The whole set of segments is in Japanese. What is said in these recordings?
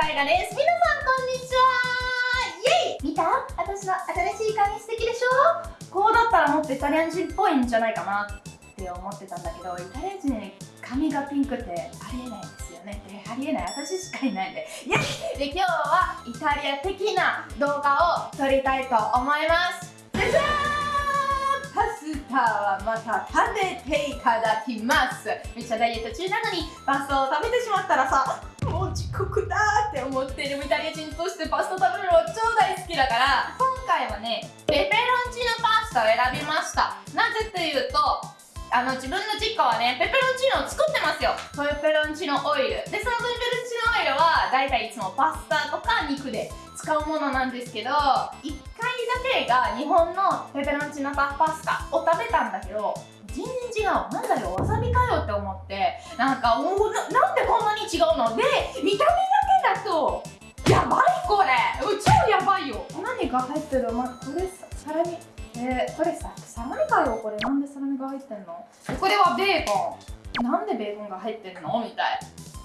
タイガです皆さんこんにちは。イエイ。見た？私の新しい髪素敵でしょ？こうだったらもっとイタリア人っぽいんじゃないかなって思ってたんだけどイタリア人に髪がピンクってありえないですよね。ありえない。私しかいないん でイエイで今日はイタリア的な動画を撮りたいと思います。じゃじゃーん。パスタはまた食べていただきます。めっちゃダイエット中なのにパスタを食べてしまったらさもう遅刻だって思ってるイタリア人としてパスタ食べるの超大好きだから今回はねペペロンチーノパスタを選びました。なぜというとあの自分の実家はねペペロンチーノを作ってますよ。ペペロンチーノオイル。でそのペペロンチーノオイルはだいたいいつもパスタとか肉で使うものなんですけど1回だけが日本のペペロンチーノパスタを食べたんだけど全然違うなんだよわさびかよって思ってなんかおななんでこんなに違うの？で見た目だけだとやばいこれ！超やばいよ！何が入ってる、ま、これサラミ。えー、これさサラミかよ？これ。なんでサラミが入ってんの？これはベーコン。なんでベーコンが入ってんの？みたい。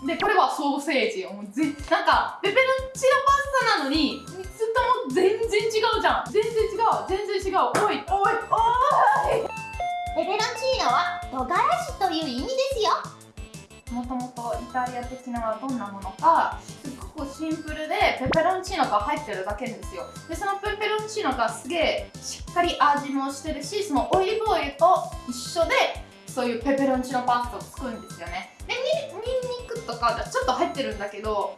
でこれはソーセージ。もうぜなんかペペロンチーノパスタなのに3つとも全然違うじゃん。全然違う。全然違う。おいおいおいペペロンチーノは唐辛子という意味ですよ。もともとイタリア的なのはどんなものかすごくシンプルでペペロンチーノが入ってるだけですよ。でそのペペロンチーノがすげえしっかり味もしてるしそのオリーブオイルと一緒でそういうペペロンチーノパスタを作るんですよね。でニンニクとかちょっと入ってるんだけど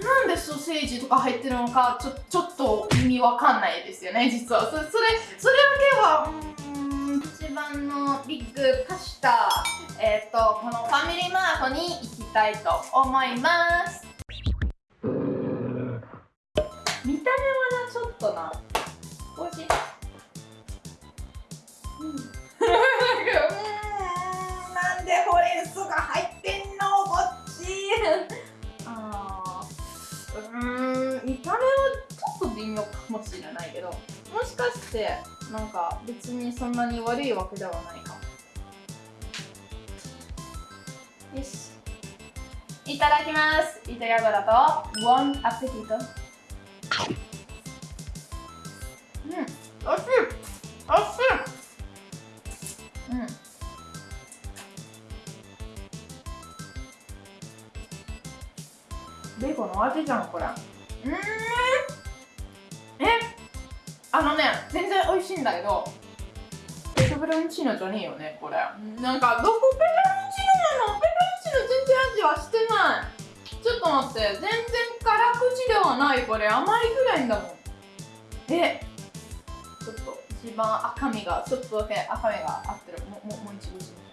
なんでソーセージとか入ってるのかちょちょっと意味わかんないですよね実は。それそれそれだけはうん一番のビッグパスタえっ、ー、とこのファミリーマートに行きたいと思います。見た目はなちょっとな。美味しい。うん。なんでほうれん草が入ってんのこっち。あうん。見た目はちょっと微妙かもしれないけどもしかしてなんか別にそんなに悪いわけではないかよし。いただきます。イタリア語だと。ボンアペティトうん。おいしい。おいしい。うん。ベーコンの味じゃんこれ。うん。えあのね全然美味しいんだけどペペロンチーノじゃねえよねこれ。なんかどこペペロンチーノなの？ペペロンチーノ全然味はしてない。ちょっと待って全然辛口ではないこれ。甘いぐらいんだもん。えちょっと一番赤みがちょっとだけ赤みが合ってる。もももう一度してみ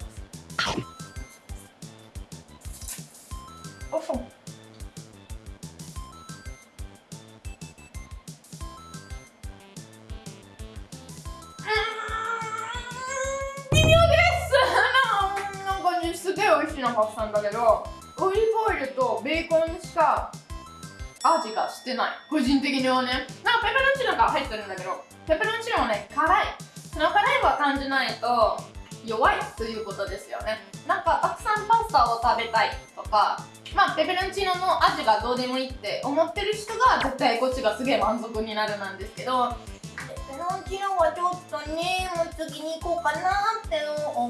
ますおっんだけどオリーブオイルとベーコンしか味がしてない。個人的にはね。なんかペペロンチーノが入ってるんだけどペペロンチーノはね辛い。その辛いは感じないと弱いということですよね。なんかたくさんパスタを食べたいとかまあペペロンチーノの味がどうでもいいって思ってる人が絶対こっちがすげえ満足になるなんですけどペペロンチーノはちょっとねもう次に行こうかなって思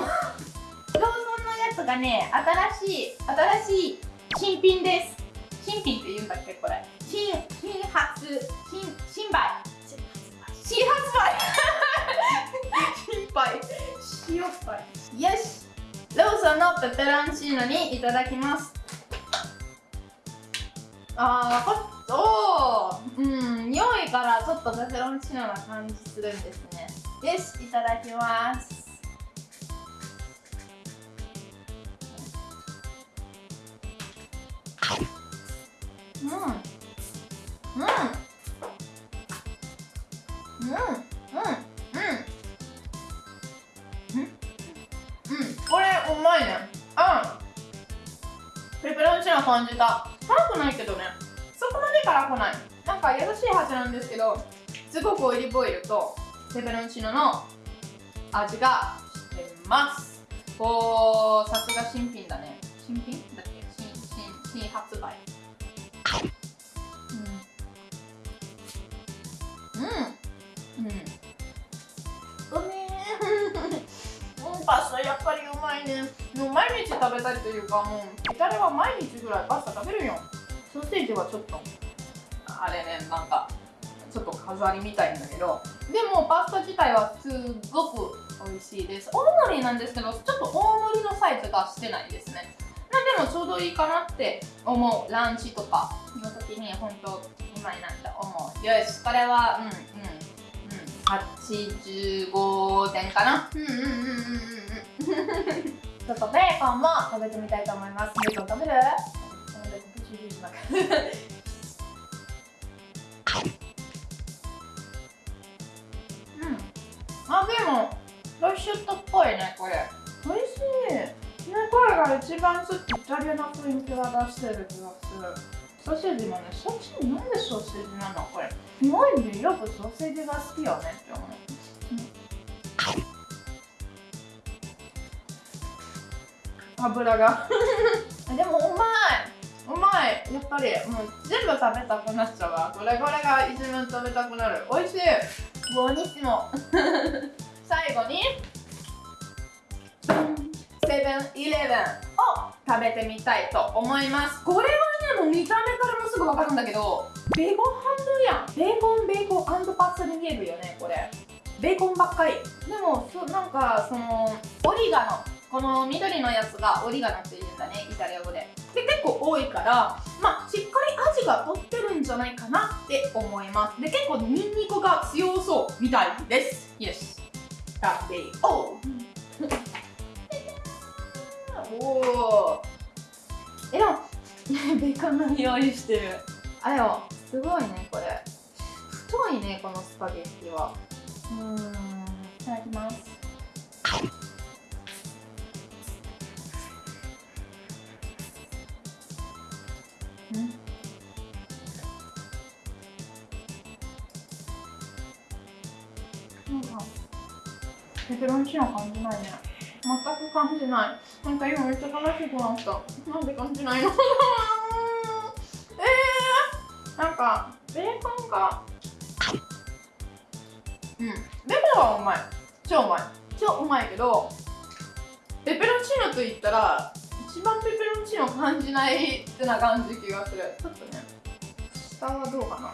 うローソンのやつがね新しい新しい新品です。新品って言うんだっけこれ。新新発新新売。新発売。新売。新発売。よし。ローソンのペペロンチーノにいただきます。あーおー。うん匂いからちょっとペペロンチーノな感じするんですね。よしいただきますうんうんうんうんこれうまいねうんペペロンチーノ感じた辛くないけどねそこまで辛くないなんか優しい味なんですけどすごくオリーブオイルとペペロンチーノの味がしてますおーさすが新品だね新品だっけ新新新発売パスタやっぱりうまいね。もう毎日食べたいというかもうイタリアは毎日ぐらいパスタ食べるよ。ソーセージはちょっとあれねなんかちょっと飾りみたいんだけど。でもパスタ自体はすっごく美味しいです。大盛りなんですけどちょっと大盛りのサイズがしてないですね。まあでもちょうどいいかなって思うランチとかの時に本当今になって思う。よしこれはうんうん85点かな。うんうんうんうん。ちょっとベーコンも食べてみたいと思います。ベーコン食べる？このベーコンプチューしますうんあでもロイシュットっぽいねこれ。美味しい。ねこれが一番ちょっとイタリアの雰囲気が出してる気がする。ソーセージもねそっちになんでソーセージなの？これ。日本人よくソーセージが好きよねって思油が。でもうまい。うまい。やっぱりもう全部食べたくなっちゃうわ。これこれが一番食べたくなる。美味しい。ボニッシモ最後にセブンイレブンを食べてみたいと思います。これはねもう見た目からもすぐ分かるんだけどベーコンハンドルやん。ベーコンベーコンパスタに見えるよねこれ。ベーコンばっかり。でもそなんかそのオリガノこの緑のやつがオリガノって言うんだねイタリア語で。で結構多いからまあしっかり味が取ってるんじゃないかなって思います。で結構ニンニクが強そうみたいです。よし食べようおおえでも ベーコンの匂いしてる。あでもすごいねこれ。太いねこのスパゲッティは。うんいただきますうんなんかペペロンチーノ感じないね。全く感じない。なんか今めっちゃ悲しくなった。なんで感じないの？えー、なんかベーコンがうん。ベーコンはうまい。超うまい。超うまいけどペペロンチーノと言ったら一番ペペロンチーノ感じないってな感じ気がする。ちょっとね。下はどうかな。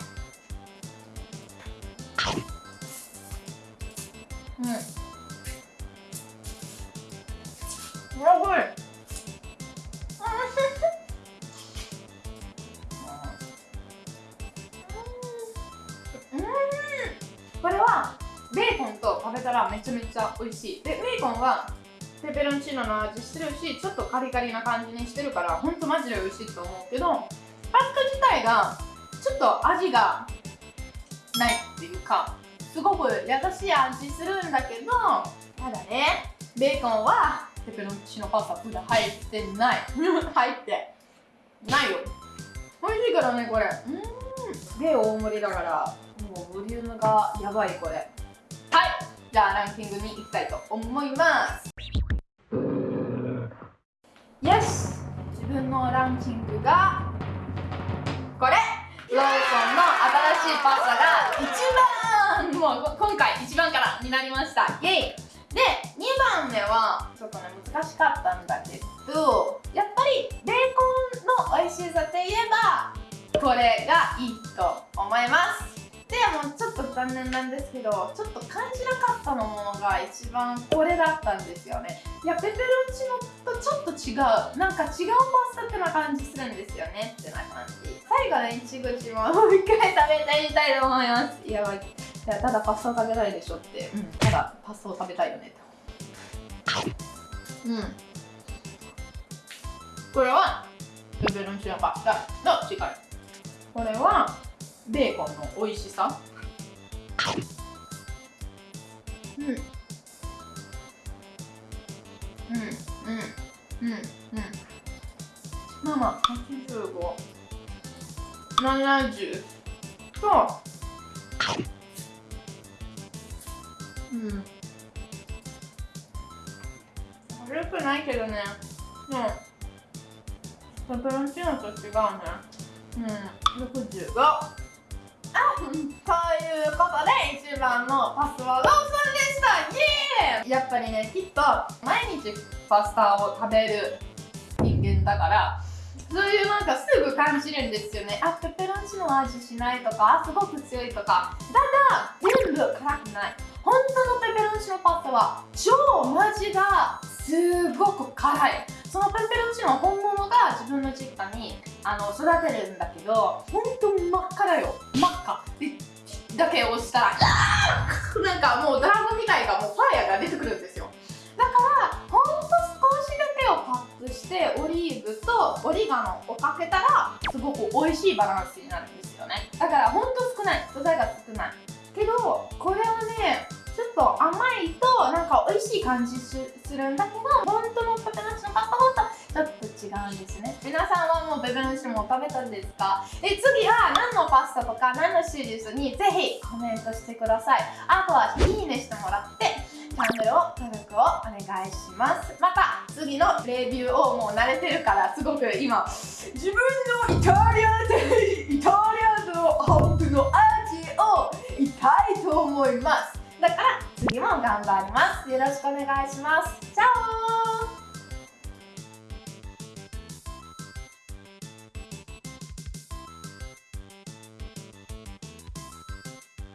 うん。やばい。これはベーコンと食べたらめちゃめちゃ美味しいでベーコンはペペロンチーノの味してるしちょっとカリカリな感じにしてるからほんとマジで美味しいと思うけどパスタ自体がちょっと味がないっていうかすごく優しい味するんだけどただねベーコンはペペロンチーノパスタ普段入ってない。入ってないよ。美味しいからねこれ。うん。で大盛りだからもうボリュームがやばいこれ。はい。じゃあランキングに行きたいと思います。よし自分のランキングがこれ。ローソンの新しいパスタが一番。もう今回一番からになりました。イエイ。で2番目はちょっとね難しかったんだけどやっぱりベーコンの美味しさといえばこれがいいと。残念なんですけどちょっと感じなかったのものが一番これだったんですよね。いやペペロンチーノとちょっと違うなんか違うパスタってな感じするんですよねってな感じ。最後のいちごちももう一回食べてみたいと思います。やばいやただパスタ食べたいでしょって、うん、ただパスタを食べたいよねって。うん。これはペペロンチーノパスタの違い。これはベーコンの美味しさ。うん。うんうんうんう。ん。まあまあ8570とうん悪くないけどね。でもペペロンチーノと違うね。うん。65あと。いうことで一番のパスはローソンでしたイエーイやっぱりねきっと毎日パスタを食べる人間だからそういうなんかすぐ感じるんですよね。あペペロンチーノの味しないとかすごく強いとか。ただ全部辛くない。本当のペペロンチーノパスタは超マジがすごく辛い。そのペペロンチーノ本物が自分の実家にあの育てるんだけど本当真っ赤だよ。真っ赤。だけ押したら なんかもうドラゴンみたいがもうファイヤーが出てくるんですよ。だからほんと少しだけをカットしてオリーブとオリガノをかけたらすごく美味しいバランスになるんですよね。だからほんと少ない。素材が少ない。けどこれはねちょっと甘いとなんか美味しい感じするんだけど本当のペペロンチーノパスタとちょっと違うんですね。皆さんはもうペペロンチーノも食べたんですか？え次は何のパスタとか何のシリーズにぜひコメントしてください。あとはいいねしてもらってチャンネルを登録をお願いします。また次のレビューをもう慣れてるからすごく今自分のイタリアでイタリアの本当の味を言いたいと思います。だから次も頑張ります。よろしくお願いします。じゃあ